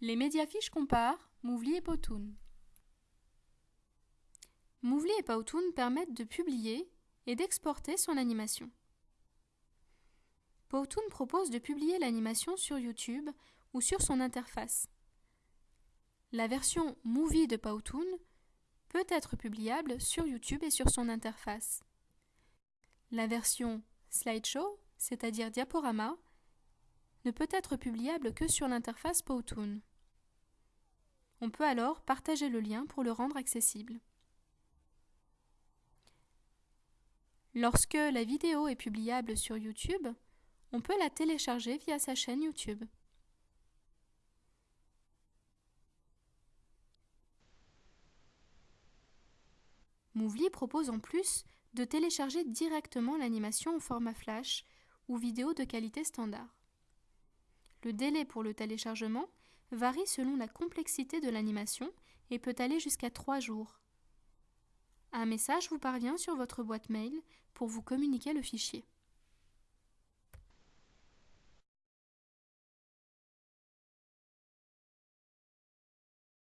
Les médiafiches comparent Movely et Powtoon. Movely et Powtoon permettent de publier et d'exporter son animation. Powtoon propose de publier l'animation sur YouTube ou sur son interface. La version Movie de Powtoon peut être publiable sur YouTube et sur son interface. La version Slideshow, c'est-à-dire diaporama, ne peut être publiable que sur l'interface Powtoon. On peut alors partager le lien pour le rendre accessible. Lorsque la vidéo est publiable sur YouTube, on peut la télécharger via sa chaîne YouTube. Movely propose en plus de télécharger directement l'animation au format flash ou vidéo de qualité standard. Le délai pour le téléchargement varie selon la complexité de l'animation et peut aller jusqu'à 3 jours. Un message vous parvient sur votre boîte mail pour vous communiquer le fichier.